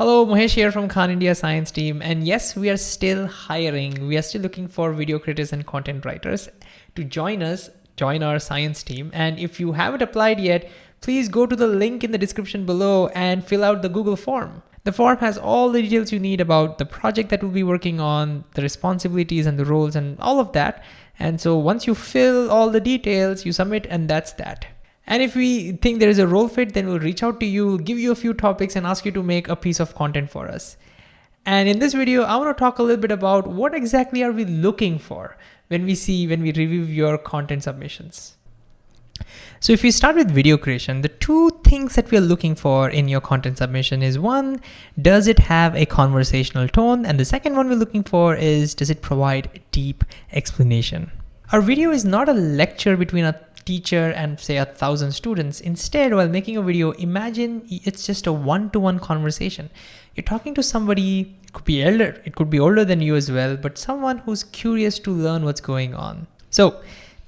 Hello, Mahesh here from Khan India Science Team. And yes, we are still hiring. We are still looking for video creators and content writers to join us, join our science team. And if you haven't applied yet, please go to the link in the description below and fill out the Google form. The form has all the details you need about the project that we'll be working on, the responsibilities and the roles and all of that. And so once you fill all the details, you submit and that's that. And if we think there is a role fit, then we'll reach out to you, give you a few topics and ask you to make a piece of content for us. And in this video, I want to talk a little bit about what exactly are we looking for when we see, when we review your content submissions. So if we start with video creation, the two things that we're looking for in your content submission is one, does it have a conversational tone? And the second one we're looking for is, does it provide deep explanation? Our video is not a lecture between a teacher and say a thousand students. Instead, while making a video, imagine it's just a one-to-one -one conversation. You're talking to somebody, it could be elder, it could be older than you as well, but someone who's curious to learn what's going on. So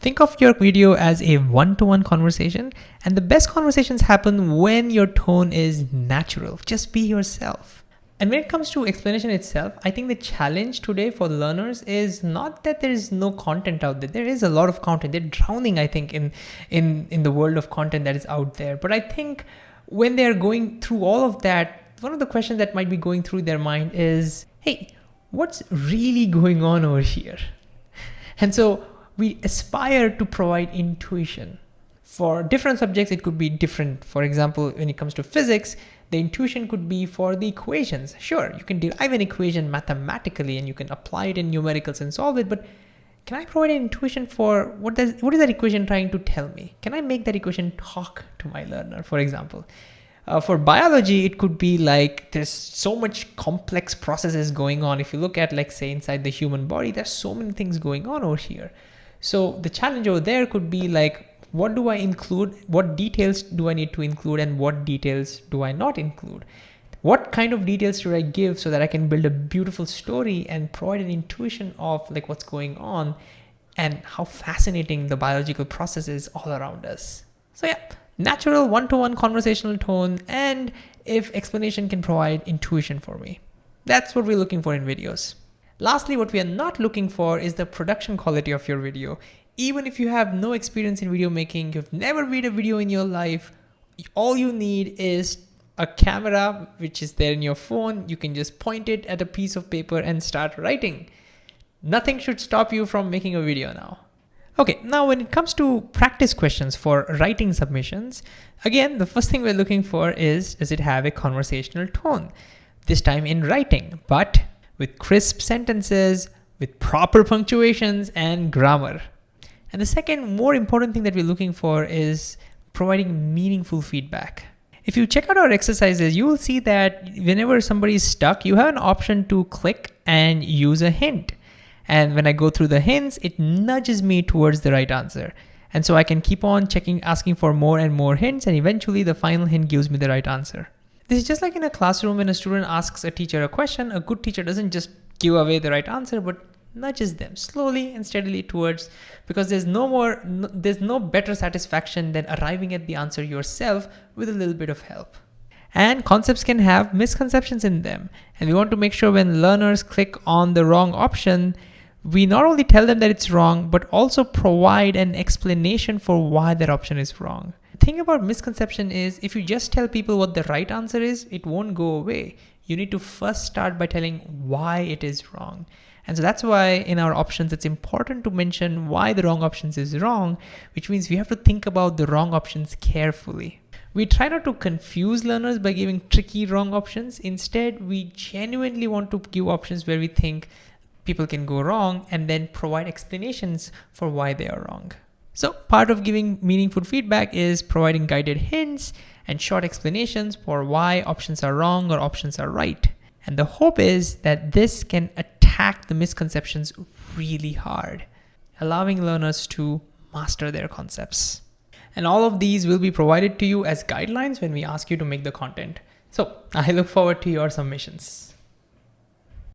think of your video as a one-to-one -one conversation and the best conversations happen when your tone is natural. Just be yourself. And when it comes to explanation itself, I think the challenge today for learners is not that there is no content out there. There is a lot of content. They're drowning, I think, in, in, in the world of content that is out there. But I think when they're going through all of that, one of the questions that might be going through their mind is, hey, what's really going on over here? And so we aspire to provide intuition. For different subjects, it could be different. For example, when it comes to physics, the intuition could be for the equations. Sure, you can derive an equation mathematically and you can apply it in numericals and solve it, but can I provide an intuition for what does what is that equation trying to tell me? Can I make that equation talk to my learner, for example? Uh, for biology, it could be like there's so much complex processes going on. If you look at like say inside the human body, there's so many things going on over here. So the challenge over there could be like what do I include, what details do I need to include and what details do I not include? What kind of details should I give so that I can build a beautiful story and provide an intuition of like what's going on and how fascinating the biological process is all around us. So yeah, natural one-to-one -one conversational tone and if explanation can provide intuition for me. That's what we're looking for in videos. Lastly, what we are not looking for is the production quality of your video even if you have no experience in video making, you've never made a video in your life, all you need is a camera which is there in your phone. You can just point it at a piece of paper and start writing. Nothing should stop you from making a video now. Okay, now when it comes to practice questions for writing submissions, again, the first thing we're looking for is, does it have a conversational tone? This time in writing, but with crisp sentences, with proper punctuations and grammar. And the second more important thing that we're looking for is providing meaningful feedback. If you check out our exercises, you will see that whenever somebody is stuck, you have an option to click and use a hint. And when I go through the hints, it nudges me towards the right answer. And so I can keep on checking, asking for more and more hints, and eventually the final hint gives me the right answer. This is just like in a classroom when a student asks a teacher a question, a good teacher doesn't just give away the right answer, but nudges them slowly and steadily towards because there's no more no, there's no better satisfaction than arriving at the answer yourself with a little bit of help. And concepts can have misconceptions in them and we want to make sure when learners click on the wrong option we not only tell them that it's wrong but also provide an explanation for why that option is wrong thing about misconception is if you just tell people what the right answer is it won't go away you need to first start by telling why it is wrong and so that's why in our options, it's important to mention why the wrong options is wrong, which means we have to think about the wrong options carefully. We try not to confuse learners by giving tricky wrong options. Instead, we genuinely want to give options where we think people can go wrong and then provide explanations for why they are wrong. So part of giving meaningful feedback is providing guided hints and short explanations for why options are wrong or options are right. And the hope is that this can attack the misconceptions really hard, allowing learners to master their concepts. And all of these will be provided to you as guidelines when we ask you to make the content. So I look forward to your submissions.